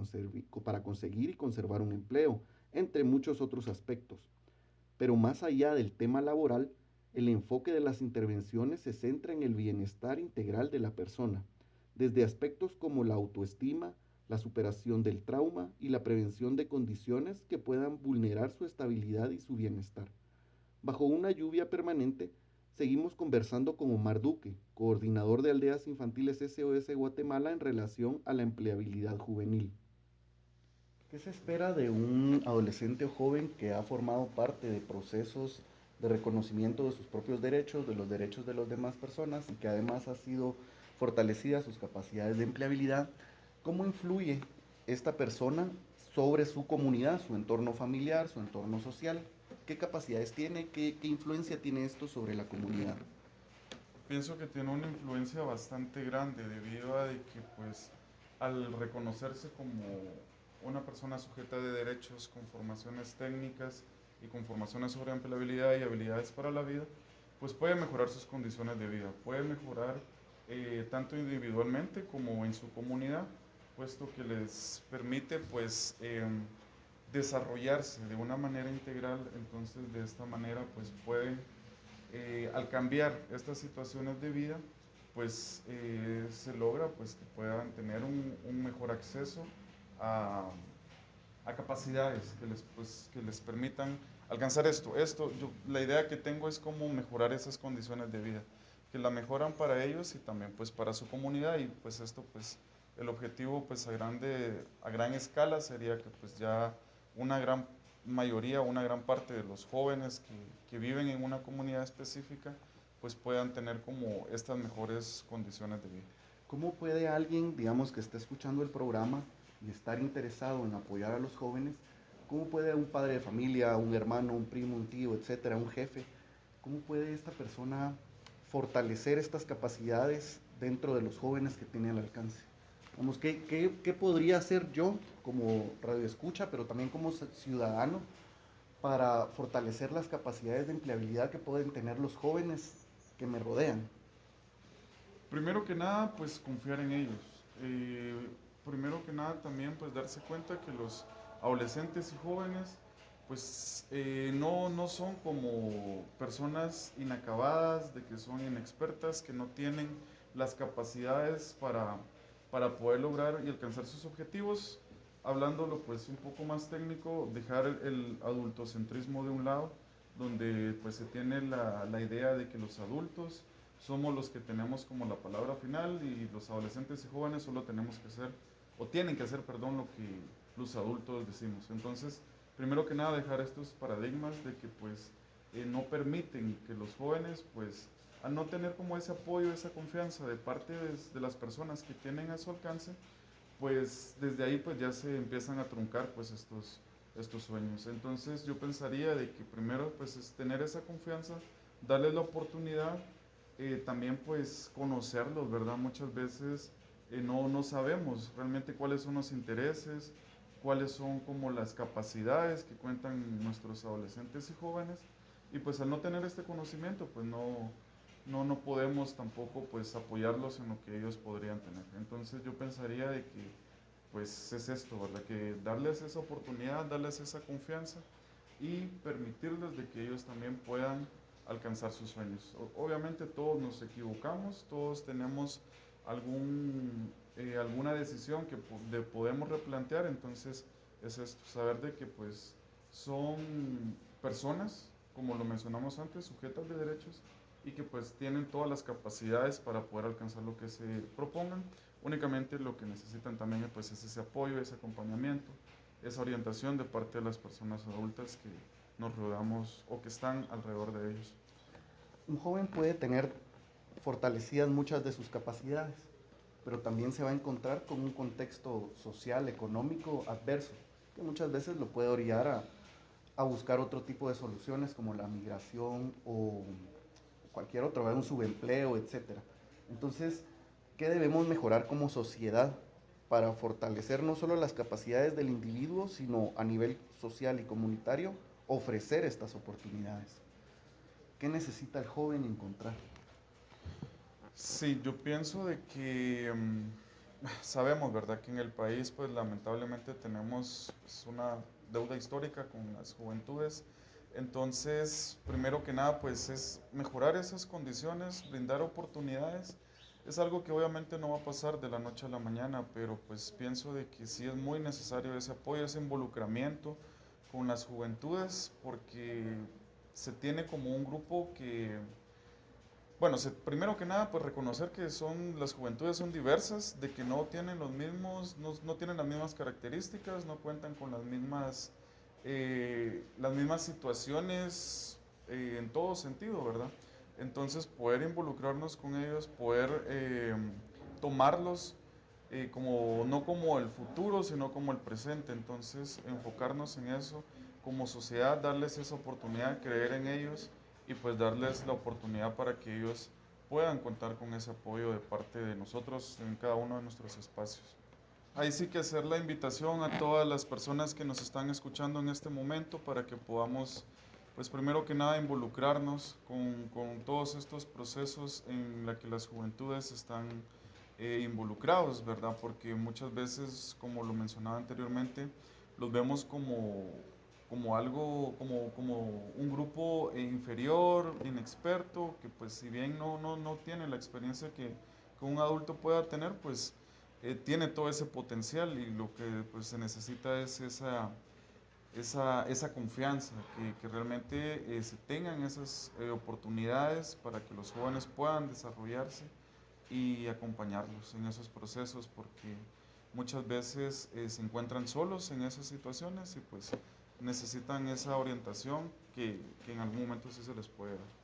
para conseguir y conservar un empleo, entre muchos otros aspectos. Pero más allá del tema laboral, el enfoque de las intervenciones se centra en el bienestar integral de la persona, desde aspectos como la autoestima, la superación del trauma y la prevención de condiciones que puedan vulnerar su estabilidad y su bienestar. Bajo una lluvia permanente, seguimos conversando con Omar Duque, coordinador de Aldeas Infantiles SOS Guatemala en relación a la empleabilidad juvenil. ¿Qué se espera de un adolescente o joven que ha formado parte de procesos de reconocimiento de sus propios derechos, de los derechos de las demás personas y que además ha sido fortalecida sus capacidades de empleabilidad, ¿cómo influye esta persona sobre su comunidad, su entorno familiar, su entorno social? ¿Qué capacidades tiene? ¿Qué, qué influencia tiene esto sobre la comunidad? Pienso que tiene una influencia bastante grande debido a que pues al reconocerse como una persona sujeta de derechos con formaciones técnicas, y con formaciones sobre empleabilidad y habilidades para la vida, pues puede mejorar sus condiciones de vida, puede mejorar eh, tanto individualmente como en su comunidad, puesto que les permite pues em, desarrollarse de una manera integral, entonces de esta manera pues pueden, eh, al cambiar estas situaciones de vida, pues eh, se logra pues que puedan tener un, un mejor acceso a a capacidades que les, pues, que les permitan alcanzar esto. Esto, yo, la idea que tengo es cómo mejorar esas condiciones de vida, que la mejoran para ellos y también pues para su comunidad y pues esto pues el objetivo pues a grande, a gran escala sería que pues ya una gran mayoría, una gran parte de los jóvenes que, que viven en una comunidad específica pues puedan tener como estas mejores condiciones de vida. ¿Cómo puede alguien, digamos, que esté escuchando el programa, y estar interesado en apoyar a los jóvenes, ¿cómo puede un padre de familia, un hermano, un primo, un tío, etcétera, un jefe, cómo puede esta persona fortalecer estas capacidades dentro de los jóvenes que tiene al alcance? ¿qué, qué, podría hacer yo como radioescucha, pero también como ciudadano, para fortalecer las capacidades de empleabilidad que pueden tener los jóvenes que me rodean? Primero que nada, pues confiar en ellos. Eh, primero que nada también pues darse cuenta que los adolescentes y jóvenes pues eh, no, no son como personas inacabadas, de que son inexpertas, que no tienen las capacidades para, para poder lograr y alcanzar sus objetivos. Hablándolo pues un poco más técnico, dejar el adultocentrismo de un lado, donde pues se tiene la, la idea de que los adultos somos los que tenemos como la palabra final y los adolescentes y jóvenes solo tenemos que hacer, o tienen que hacer, perdón, lo que los adultos decimos. Entonces, primero que nada dejar estos paradigmas de que pues eh, no permiten que los jóvenes pues al no tener como ese apoyo, esa confianza de parte de, las personas que tienen a su alcance, pues desde ahí pues ya se empiezan a truncar pues estos, estos sueños. Entonces yo pensaría de que primero pues es tener esa confianza, darles la oportunidad, eh, también pues conocerlos, ¿verdad? Muchas veces eh, no, no sabemos realmente cuáles son los intereses, cuáles son como las capacidades que cuentan nuestros adolescentes y jóvenes y pues al no tener este conocimiento pues no, no, no podemos tampoco pues apoyarlos en lo que ellos podrían tener. Entonces yo pensaría de que pues es esto, ¿verdad? Que darles esa oportunidad, darles esa confianza y permitirles de que ellos también puedan alcanzar sus sueños. obviamente todos nos equivocamos, todos tenemos algún eh, alguna decisión que podemos replantear, entonces es esto, saber de que pues son personas, como lo mencionamos antes, sujetas de derechos y que pues tienen todas las capacidades para poder alcanzar lo que se propongan. Únicamente lo que necesitan también pues, es ese apoyo, ese acompañamiento, esa orientación de parte de las personas adultas que nos rodeamos o que están alrededor de ellos. Un joven puede tener fortalecidas muchas de sus capacidades, pero también se va a encontrar con un contexto social, económico adverso, que muchas veces lo puede orillar a, buscar otro tipo de soluciones como la migración o cualquier otro, un subempleo, etc. Entonces, ¿qué debemos mejorar como sociedad para fortalecer no solo las capacidades del individuo, sino a nivel social y comunitario, ofrecer estas oportunidades? ¿Qué necesita el joven encontrar? Sí, yo pienso de que mm, sabemos, ¿verdad? Que en el país, pues lamentablemente tenemos pues, una deuda histórica con las juventudes. Entonces, primero que nada, pues es mejorar esas condiciones, brindar oportunidades. Es algo que obviamente no va a pasar de la noche a la mañana, pero pues pienso de que sí es muy necesario ese apoyo, ese involucramiento con las juventudes, porque se tiene como un grupo que bueno, primero que nada, pues reconocer que son, las juventudes son diversas, de que no tienen los mismos, no, tienen las mismas características, no cuentan con las mismas, eh, las mismas situaciones eh, en todo sentido, ¿verdad? Entonces, poder involucrarnos con ellos, poder eh, tomarlos como, no como el futuro, sino como el presente. Entonces, enfocarnos en eso como sociedad, darles esa oportunidad, creer en ellos y pues darles la oportunidad para que ellos puedan contar con ese apoyo de parte de nosotros en cada uno de nuestros espacios. Ahí sí que hacer la invitación a todas las personas que nos están escuchando en este momento para que podamos, pues primero que nada, involucrarnos con, con todos estos procesos en los que las juventudes están eh, involucrados, ¿verdad? Porque muchas veces, como lo mencionaba anteriormente, los vemos como como algo, como, como un grupo inferior, inexperto, que pues si bien no, no, no tiene la experiencia que, un adulto pueda tener, pues eh, tiene todo ese potencial y lo que pues, se necesita es esa, esa, esa confianza, que, que realmente eh, se tengan esas eh, oportunidades para que los jóvenes puedan desarrollarse y acompañarlos en esos procesos, porque muchas veces se encuentran solos en esas situaciones y pues necesitan esa orientación que, en algún momento sí se les puede dar.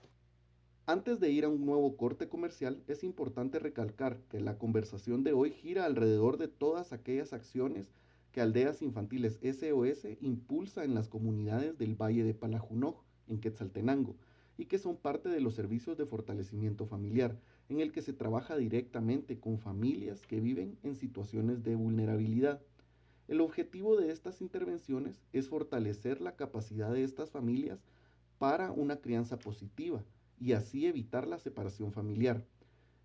Antes de ir a un nuevo corte comercial, es importante recalcar que la conversación de hoy gira alrededor de todas aquellas acciones que Aldeas Infantiles SOS impulsa en las comunidades del Valle de Palajunoj, en Quetzaltenango, y que son parte de los servicios de fortalecimiento familiar, en el que se trabaja directamente con familias que viven en situaciones de vulnerabilidad. El objetivo de estas intervenciones es fortalecer la capacidad de estas familias para una crianza positiva y así evitar la separación familiar.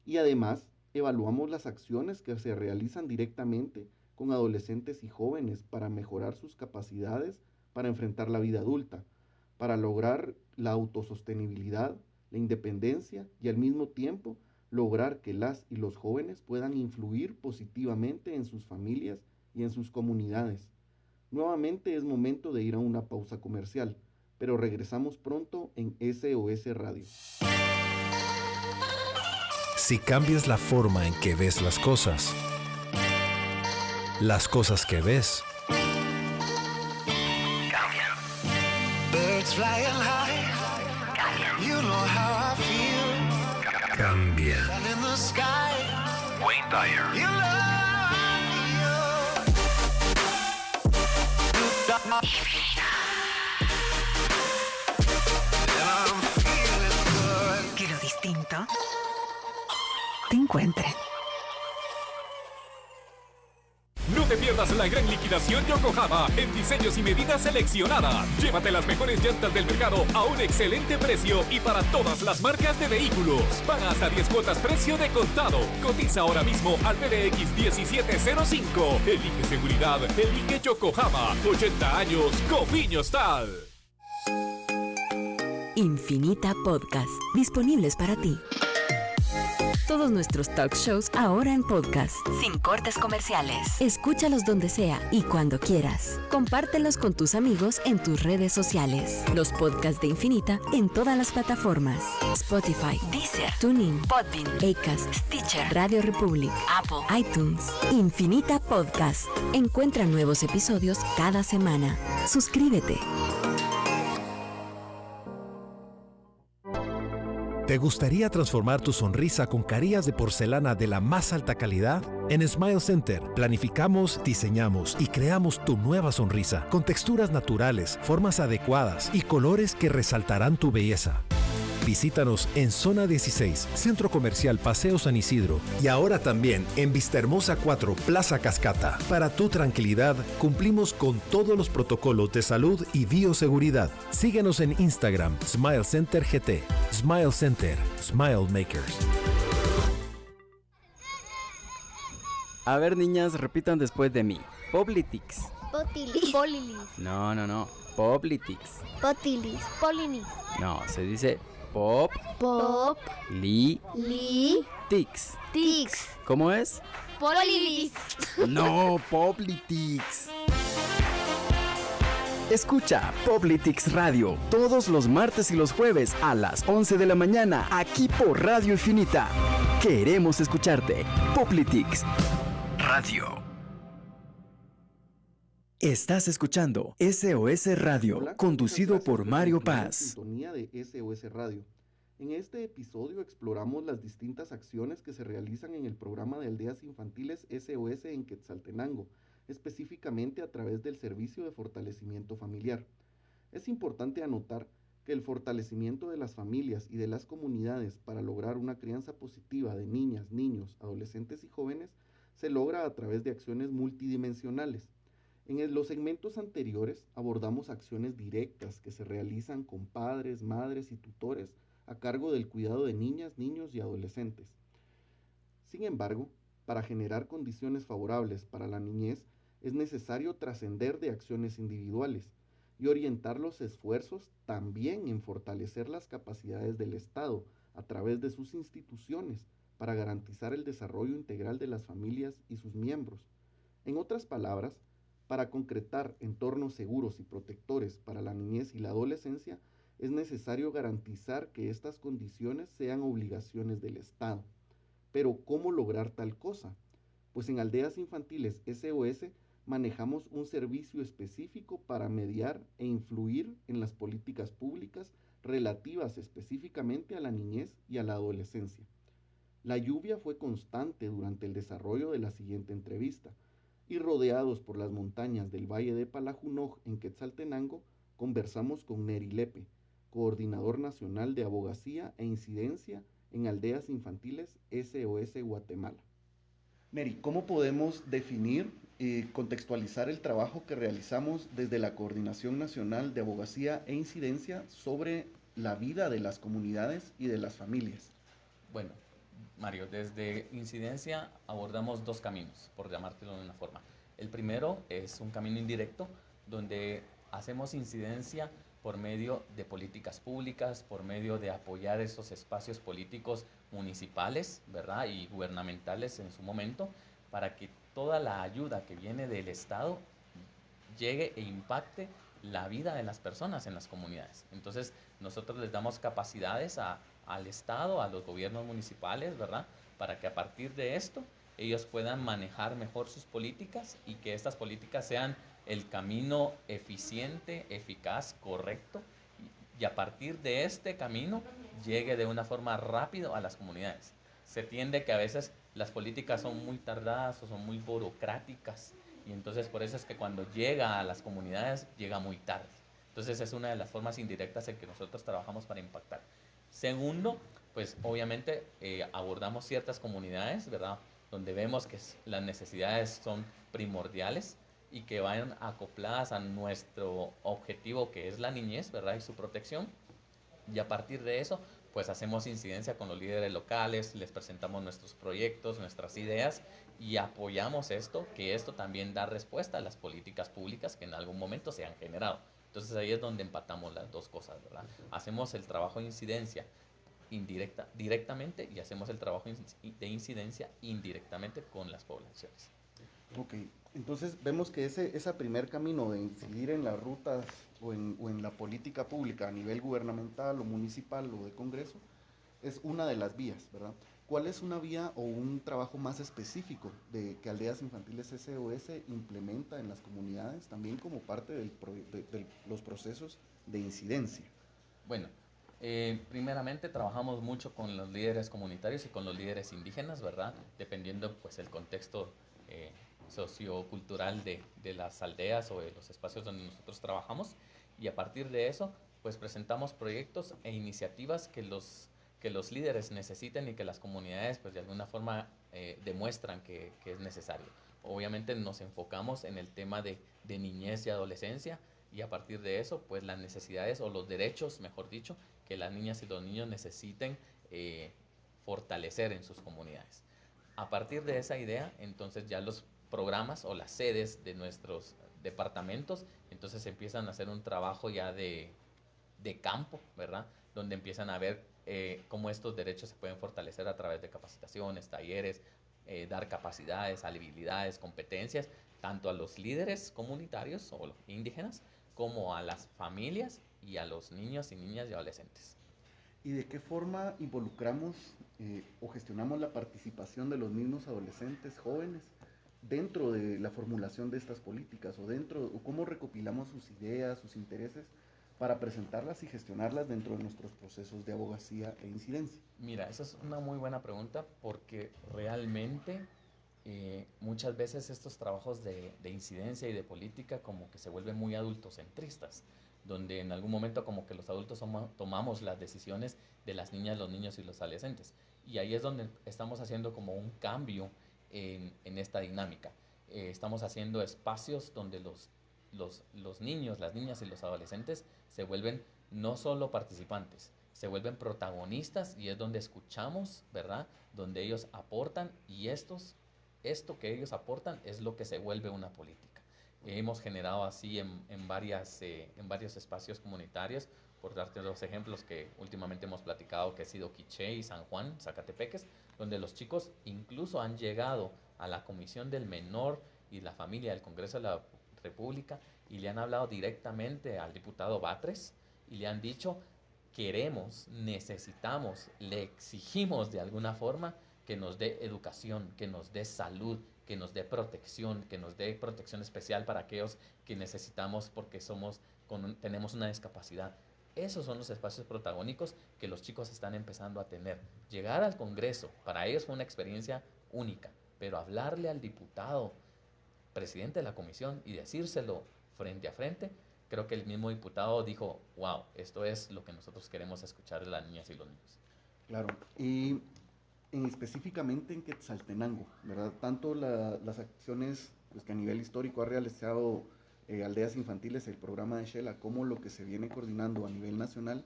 Y además, evaluamos las acciones que se realizan directamente con adolescentes y jóvenes para mejorar sus capacidades para enfrentar la vida adulta, para lograr la autosostenibilidad, la independencia y al mismo tiempo lograr que las y los jóvenes puedan influir positivamente en sus familias y en sus comunidades. Nuevamente es momento de ir a una pausa comercial, pero regresamos pronto en SOS Radio. Si cambias la forma en que ves las cosas, las cosas que ves cambian. Birds flying high. Cambian. You know how I feel. Cambian. in the sky. Wayne Dyer. No te pierdas la gran liquidación Yokohama en diseños y medidas seleccionadas. Llévate las mejores llantas del mercado a un excelente precio y para todas las marcas de vehículos. Paga hasta 10 cuotas precio de contado. Cotiza ahora mismo al PDX 1705. Elige seguridad, elige Yokohama. 80 años, Cofiño Tal. Infinita Podcast, disponibles para ti. Todos nuestros talk shows ahora en podcast. Sin cortes comerciales. Escúchalos donde sea y cuando quieras. Compártelos con tus amigos en tus redes sociales. Los podcasts de Infinita en todas las plataformas. Spotify, Deezer, TuneIn, Podbean, Acast, Stitcher, Radio Republic, Apple, iTunes. Infinita Podcast. Encuentra nuevos episodios cada semana. Suscríbete. ¿Te gustaría transformar tu sonrisa con carillas de porcelana de la más alta calidad? En Smile Center planificamos, diseñamos y creamos tu nueva sonrisa con texturas naturales, formas adecuadas y colores que resaltarán tu belleza. Visítanos en Zona 16, Centro Comercial Paseo San Isidro y ahora también en Vistahermosa 4, Plaza Cascata. Para tu tranquilidad, cumplimos con todos los protocolos de salud y bioseguridad. Síguenos en Instagram, Smile Center GT. Smile Center, Smile Makers. A ver, niñas, repitan después de mí. Poblitix. Potilis. Polilis. No, no, no. Poblitix. Potilis. Polinis. No, se dice Pop. Pop. Li. Li. Tix. Tix. ¿Cómo es? Polilis. No, Poplitix. Escucha Poplitix Radio todos los martes y los jueves a las 11 de la mañana aquí por Radio Infinita. Queremos escucharte. Poplitix Radio. Estás escuchando SOS Radio, Hola, conducido por Mario Paz. sintonía de SOS Radio. En este episodio exploramos las distintas acciones que se realizan en el programa de aldeas infantiles SOS en Quetzaltenango, específicamente a través del servicio de fortalecimiento familiar. Es importante anotar que el fortalecimiento de las familias y de las comunidades para lograr una crianza positiva de niñas, niños, adolescentes y jóvenes se logra a través de acciones multidimensionales. En los segmentos anteriores abordamos acciones directas que se realizan con padres, madres y tutores a cargo del cuidado de niñas, niños y adolescentes. Sin embargo, para generar condiciones favorables para la niñez es necesario trascender de acciones individuales y orientar los esfuerzos también en fortalecer las capacidades del Estado a través de sus instituciones para garantizar el desarrollo integral de las familias y sus miembros. En otras palabras, para concretar entornos seguros y protectores para la niñez y la adolescencia, es necesario garantizar que estas condiciones sean obligaciones del Estado. Pero ¿cómo lograr tal cosa? Pues en Aldeas Infantiles SOS manejamos un servicio específico para mediar e influir en las políticas públicas relativas específicamente a la niñez y a la adolescencia. La lluvia fue constante durante el desarrollo de la siguiente entrevista y rodeados por las montañas del Valle de Palajunoj en Quetzaltenango, conversamos con Neri Lepe, coordinador nacional de abogacía e incidencia en aldeas infantiles SOS Guatemala. Mary, ¿cómo podemos definir y contextualizar el trabajo que realizamos desde la Coordinación Nacional de Abogacía e Incidencia sobre la vida de las comunidades y de las familias? Bueno, Mario, desde incidencia abordamos dos caminos, por llamártelo de una forma. El primero es un camino indirecto, donde hacemos incidencia por medio de políticas públicas, por medio de apoyar esos espacios políticos municipales, ¿verdad? Y gubernamentales en su momento, para que toda la ayuda que viene del Estado llegue e impacte la vida de las personas en las comunidades. Entonces, nosotros les damos capacidades al Estado, a los gobiernos municipales, ¿verdad? Para que a partir de esto ellos puedan manejar mejor sus políticas y que estas políticas sean el camino eficiente, eficaz, correcto, y a partir de este camino llegue de una forma rápida a las comunidades. Se tiende que a veces las políticas son muy tardadas o son muy burocráticas, y entonces por eso es que cuando llega a las comunidades llega muy tarde. Entonces es una de las formas indirectas en que nosotros trabajamos para impactar. Segundo, pues obviamente eh, abordamos ciertas comunidades, ¿verdad? Donde vemos que las necesidades son primordiales y que vayan acopladas a nuestro objetivo que es la niñez, ¿verdad? Y su protección. Y a partir de eso, pues hacemos incidencia con los líderes locales, les presentamos nuestros proyectos, nuestras ideas y apoyamos esto, que esto también da respuesta a las políticas públicas que en algún momento se han generado. Entonces ahí es donde empatamos las dos cosas, ¿verdad? Hacemos el trabajo de incidencia indirecta, directamente y hacemos el trabajo de incidencia indirectamente con las poblaciones. Ok, entonces vemos que ese, ese primer camino de incidir en las rutas o en, o en la política pública a nivel gubernamental o municipal o de Congreso es una de las vías, ¿verdad? ¿Cuál es una vía o un trabajo más específico de que Aldeas Infantiles SOS implementa en las comunidades también como parte del de, los procesos de incidencia? Bueno, eh, primeramente trabajamos mucho con los líderes comunitarios y con los líderes indígenas, ¿verdad? Dependiendo pues el contexto eh, sociocultural de, de las aldeas o de los espacios donde nosotros trabajamos y a partir de eso pues presentamos proyectos e iniciativas que los que los líderes necesiten y que las comunidades pues de alguna forma eh, demuestran que, es necesario. Obviamente nos enfocamos en el tema de, de, niñez y adolescencia y a partir de eso pues las necesidades o los derechos, mejor dicho, que las niñas y los niños necesiten eh, fortalecer en sus comunidades. A partir de esa idea, entonces ya los programas o las sedes de nuestros departamentos, entonces empiezan a hacer un trabajo ya de, de campo, ¿verdad? Donde empiezan a ver eh, cómo estos derechos se pueden fortalecer a través de capacitaciones, talleres, eh, dar capacidades, habilidades, competencias, tanto a los líderes comunitarios o indígenas, como a las familias y a los niños y niñas y adolescentes. ¿Y de qué forma involucramos eh, o gestionamos la participación de los mismos adolescentes, jóvenes, dentro de la formulación de estas políticas o dentro, o cómo recopilamos sus ideas, sus intereses para presentarlas y gestionarlas dentro de nuestros procesos de abogacía e incidencia? Mira, esa es una muy buena pregunta porque realmente eh, muchas veces estos trabajos de, de, incidencia y de política como que se vuelven muy adultocentristas, donde en algún momento como que los adultos tomamos las decisiones de las niñas, los niños y los adolescentes. Y ahí es donde estamos haciendo como un cambio en, en esta dinámica. Eh, estamos haciendo espacios donde los los, los niños, las niñas y los adolescentes se vuelven no solo participantes, se vuelven protagonistas y es donde escuchamos, ¿verdad? Donde ellos aportan y estos, esto que ellos aportan es lo que se vuelve una política. Hemos generado así en, en varias, eh, en varios espacios comunitarios, por darte los ejemplos que últimamente hemos platicado, que ha sido Quiché y San Juan, Zacatepeques, donde los chicos incluso han llegado a la Comisión del Menor y la Familia del Congreso de la República y le han hablado directamente al diputado Batres y le han dicho, queremos, necesitamos, le exigimos de alguna forma que nos dé educación, que nos dé salud, que nos dé protección, que nos dé protección especial para aquellos que necesitamos porque somos, con, tenemos una discapacidad. Esos son los espacios protagónicos que los chicos están empezando a tener. Llegar al Congreso, para ellos fue una experiencia única, pero hablarle al diputado, presidente de la comisión y decírselo frente a frente, creo que el mismo diputado dijo, wow, esto es lo que nosotros queremos escuchar de las niñas y los niños. Claro, y en, específicamente en Quetzaltenango, ¿verdad? Tanto las acciones pues, que a nivel histórico ha realizado eh, Aldeas Infantiles, el programa de Shela, como lo que se viene coordinando a nivel nacional,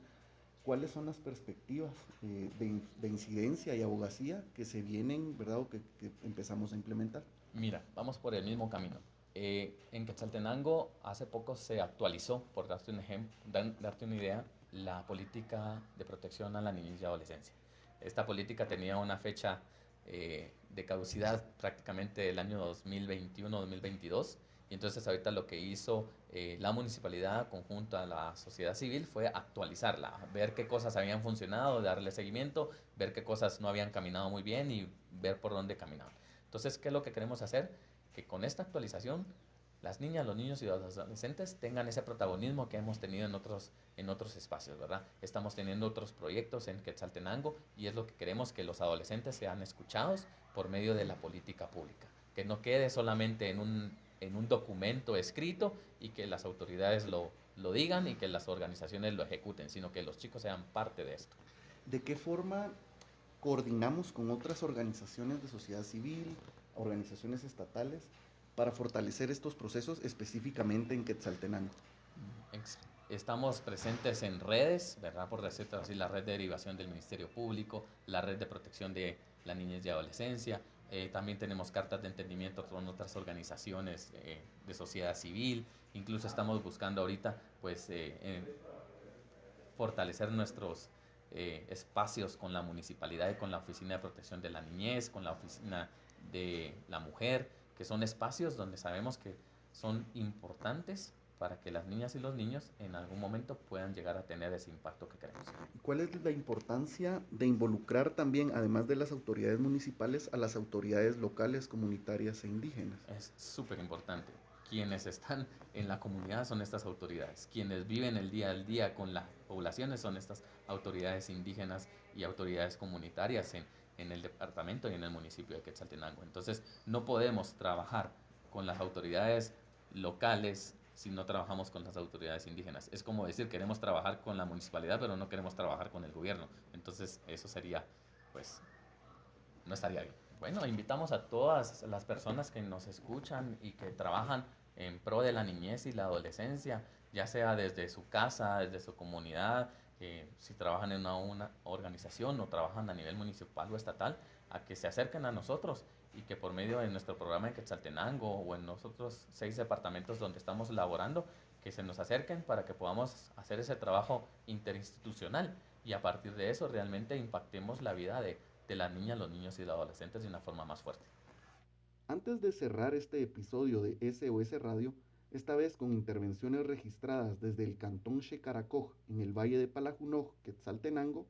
¿cuáles son las perspectivas eh, de, incidencia y abogacía que se vienen, ¿verdad? O que, empezamos a implementar. Mira, vamos por el mismo camino. Eh, en Quetzaltenango hace poco se actualizó, por darte un ejemplo, darte una idea, la política de protección a la niñez y adolescencia. Esta política tenía una fecha eh, de caducidad prácticamente el año 2021-2022 y entonces ahorita lo que hizo eh, la municipalidad conjunto a la sociedad civil fue actualizarla, ver qué cosas habían funcionado, darle seguimiento, ver qué cosas no habían caminado muy bien y ver por dónde caminaban. Entonces, ¿qué es lo que queremos hacer? Que con esta actualización las niñas, los niños y los adolescentes tengan ese protagonismo que hemos tenido en otros, en otros espacios, ¿verdad? Estamos teniendo otros proyectos en Quetzaltenango y es lo que queremos que los adolescentes sean escuchados por medio de la política pública, que no quede solamente en un en un documento escrito y que las autoridades lo, lo digan y que las organizaciones lo ejecuten, sino que los chicos sean parte de esto. ¿De qué forma coordinamos con otras organizaciones de sociedad civil, organizaciones estatales, para fortalecer estos procesos específicamente en Quetzaltenango? Estamos presentes en redes, ¿verdad? Por decirlo así, la red de derivación del Ministerio Público, la red de protección de la niñez y adolescencia, eh, también tenemos cartas de entendimiento con otras organizaciones eh, de sociedad civil. Incluso estamos buscando ahorita pues, eh, fortalecer nuestros espacios con la municipalidad y con la Oficina de Protección de la Niñez, con la Oficina de la Mujer, que son espacios donde sabemos que son importantes para que las niñas y los niños en algún momento puedan llegar a tener ese impacto que queremos. ¿Cuál es la importancia de involucrar también, además de las autoridades municipales, a las autoridades locales, comunitarias e indígenas? Es súper importante. Quienes están en la comunidad son estas autoridades. Quienes viven el día al día con las poblaciones son estas autoridades indígenas y autoridades comunitarias en, en el departamento y en el municipio de Quetzaltenango. Entonces, no podemos trabajar con las autoridades locales, si no trabajamos con las autoridades indígenas. Es como decir, queremos trabajar con la municipalidad, pero no queremos trabajar con el gobierno. Entonces, eso sería, pues, no estaría bien. Bueno, invitamos a todas las personas que nos escuchan y que trabajan en pro de la niñez y la adolescencia, ya sea desde su casa, desde su comunidad, eh, si trabajan en una, una, organización o trabajan a nivel municipal o estatal, a que se acerquen a nosotros y que por medio de nuestro programa en Quetzaltenango o en nosotros seis departamentos donde estamos laborando, que se nos acerquen para que podamos hacer ese trabajo interinstitucional y a partir de eso realmente impactemos la vida de, de las niñas, los niños y los adolescentes de una forma más fuerte. Antes de cerrar este episodio de SOS Radio, esta vez con intervenciones registradas desde el cantón Shekaracoj en el valle de Palajunoj, Quetzaltenango,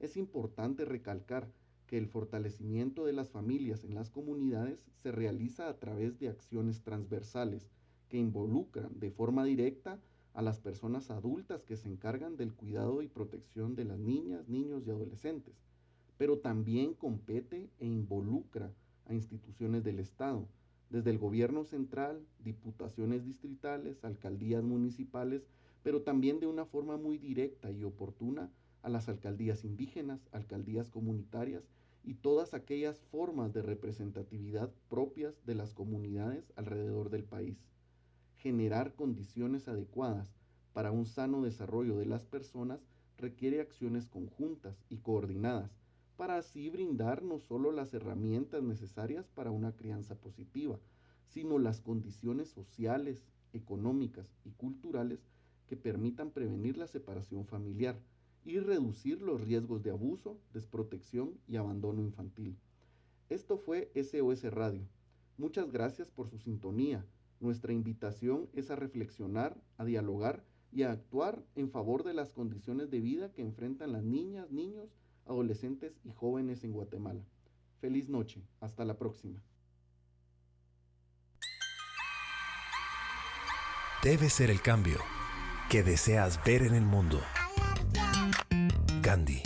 es importante recalcar que el fortalecimiento de las familias en las comunidades se realiza a través de acciones transversales que involucran de forma directa a las personas adultas que se encargan del cuidado y protección de las niñas, niños y adolescentes, pero también compete e involucra a instituciones del Estado, desde el gobierno central, diputaciones distritales, alcaldías municipales, pero también de una forma muy directa y oportuna a las alcaldías indígenas, alcaldías comunitarias y todas aquellas formas de representatividad propias de las comunidades alrededor del país. Generar condiciones adecuadas para un sano desarrollo de las personas requiere acciones conjuntas y coordinadas para así brindar no solo las herramientas necesarias para una crianza positiva, sino las condiciones sociales, económicas y culturales que permitan prevenir la separación familiar, y reducir los riesgos de abuso, desprotección y abandono infantil. Esto fue SOS Radio. Muchas gracias por su sintonía. Nuestra invitación es a reflexionar, a dialogar y a actuar en favor de las condiciones de vida que enfrentan las niñas, niños, adolescentes y jóvenes en Guatemala. Feliz noche. Hasta la próxima. Debe ser el cambio que deseas ver en el mundo. Gandhi.